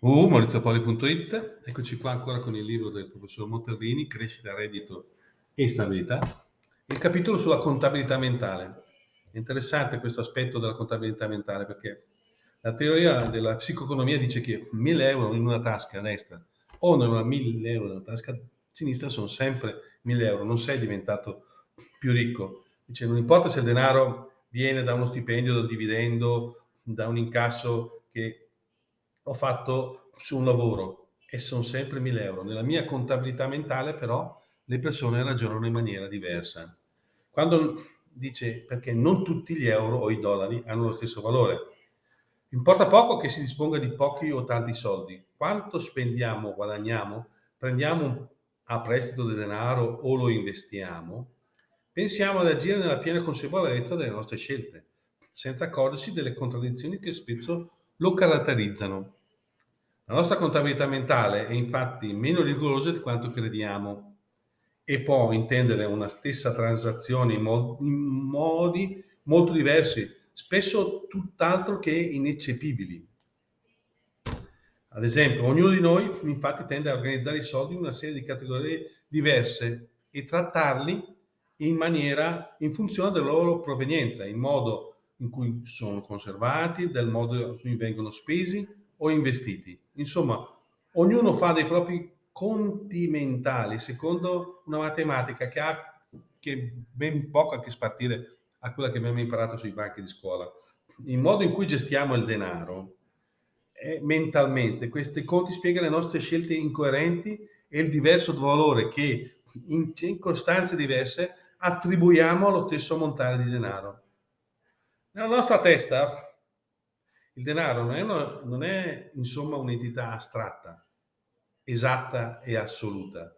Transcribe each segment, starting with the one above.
www.maurizopoli.it Eccoci qua ancora con il libro del professor Monterrini, Crescita, Reddito e Stabilità. Il capitolo sulla contabilità mentale. È interessante questo aspetto della contabilità mentale perché la teoria della psicoeconomia dice che 1000 euro in una tasca destra o non 1000 euro nella tasca sinistra sono sempre 1000 euro, non sei diventato più ricco. Dice non importa se il denaro viene da uno stipendio, da un dividendo, da un incasso che ho fatto su un lavoro e sono sempre 1000 euro. Nella mia contabilità mentale però le persone ragionano in maniera diversa. Quando dice perché non tutti gli euro o i dollari hanno lo stesso valore. Importa poco che si disponga di pochi o tanti soldi. Quanto spendiamo, guadagniamo, prendiamo a prestito del denaro o lo investiamo, pensiamo ad agire nella piena consapevolezza delle nostre scelte, senza accorgersi delle contraddizioni che spesso lo caratterizzano. La nostra contabilità mentale è infatti meno rigorosa di quanto crediamo e può intendere una stessa transazione in, mo in modi molto diversi, spesso tutt'altro che ineccepibili. Ad esempio, ognuno di noi infatti tende a organizzare i soldi in una serie di categorie diverse e trattarli in maniera in funzione della loro provenienza, in modo in cui sono conservati, del modo in cui vengono spesi o investiti. Insomma, ognuno fa dei propri conti mentali secondo una matematica che ha che ben poco a che spartire a quella che abbiamo imparato sui banchi di scuola. Il modo in cui gestiamo il denaro è mentalmente, questi conti spiegano le nostre scelte incoerenti e il diverso valore che in circostanze diverse attribuiamo allo stesso montare di denaro. Nella nostra testa il denaro non è, una, non è insomma un'entità astratta, esatta e assoluta.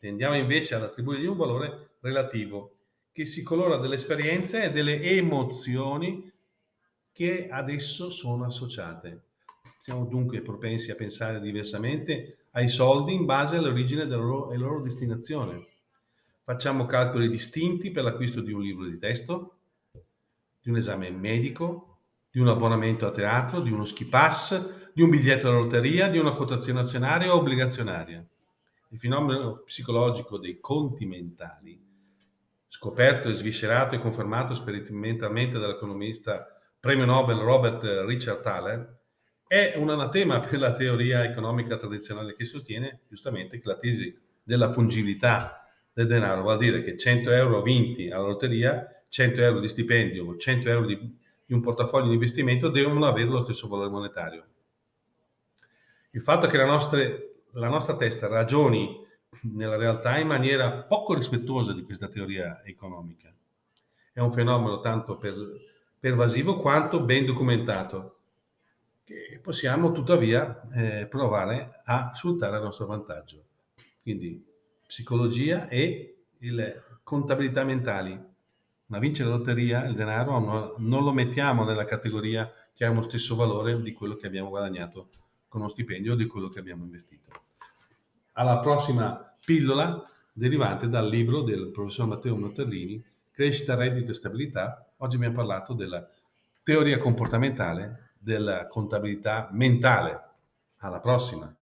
Tendiamo invece ad attribuirgli un valore relativo che si colora delle esperienze e delle emozioni che ad esso sono associate. Siamo dunque propensi a pensare diversamente ai soldi in base all'origine e loro destinazione. Facciamo calcoli distinti per l'acquisto di un libro di testo, di un esame medico, di un abbonamento a teatro, di uno ski pass, di un biglietto da lotteria, di una quotazione azionaria o obbligazionaria. Il fenomeno psicologico dei conti mentali, scoperto e sviscerato e confermato sperimentalmente dall'economista premio Nobel Robert Richard Thaler, è un anatema per la teoria economica tradizionale che sostiene giustamente che la tesi della fungibilità del denaro vuol dire che 100 euro vinti alla lotteria, 100 euro di stipendio o 100 euro di di un portafoglio di investimento devono avere lo stesso valore monetario. Il fatto che la nostra, la nostra testa ragioni nella realtà in maniera poco rispettosa di questa teoria economica è un fenomeno tanto per, pervasivo quanto ben documentato che possiamo tuttavia eh, provare a sfruttare a nostro vantaggio. Quindi psicologia e contabilità mentali ma vincere la lotteria, il denaro, no, non lo mettiamo nella categoria che ha uno stesso valore di quello che abbiamo guadagnato con uno stipendio o di quello che abbiamo investito. Alla prossima pillola derivante dal libro del professor Matteo Monterlini, Crescita, reddito e stabilità. Oggi abbiamo parlato della teoria comportamentale della contabilità mentale. Alla prossima!